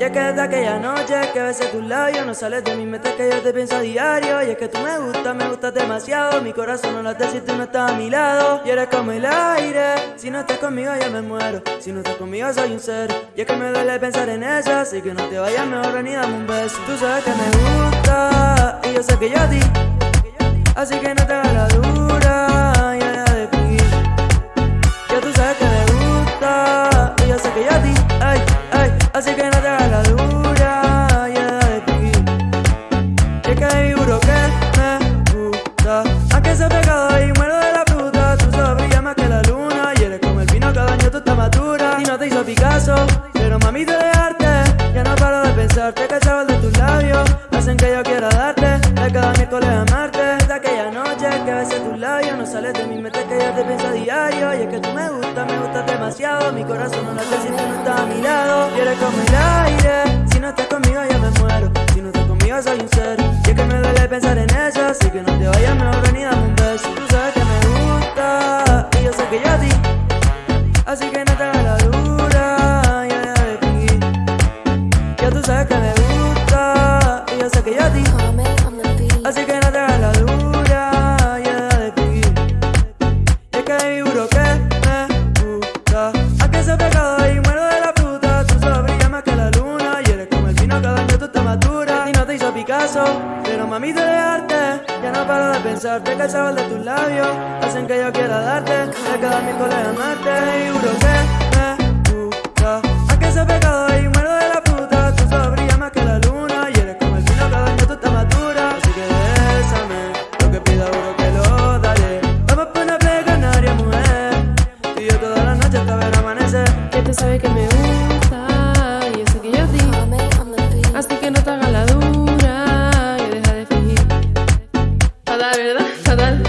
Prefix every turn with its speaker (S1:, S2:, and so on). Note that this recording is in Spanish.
S1: Y es que desde aquella noche que besé tus labios No sales de mi mente que yo te pienso diario. Y es que tú me gustas, me gustas demasiado. Mi corazón no late si tú no estás a mi lado. Y eres como el aire. Si no estás conmigo yo me muero. Si no estás conmigo soy un ser. Y es que me duele pensar en eso Así que no te vayas, mejor ni dame un beso. Tú sabes que me gusta Y yo sé que yo a ti. Así que no te Así que no te hagas la dura Y de Y es que seguro que me gusta. Aunque sea pecado y muero de la fruta. Tú brillas más que la luna Y eres como el vino cada año tú estás madura Y no te hizo Picasso Pero mami te dejarte Ya no paro de pensarte Que el sabor de tus labios Hacen que yo quiera darte. De cada miércoles amarte Desde aquella noche que No sales de mi mente que yo te pienso diario. Y es que tú me gustas, me gustas demasiado. Mi corazón no late si tú no estás a mi lado. Y como el aire que seguro que me gusta. Aunque sea pecado y muero de la fruta Tú solo brillas más que la luna. Y eres como el vino año tú estás madura Y no te hizo Picasso Pero mami te dejarte Ya no paro de pensarte Que el sabor de tus labios Hacen que yo quiera darte. De cada miércoles amarte. Seguro que hasta ver amanecer
S2: Que tú sabes que me gusta y sé que yo
S3: beat.
S2: Así que no te hagas la dura y deja de fingir Fatal, ¿verdad? Fatal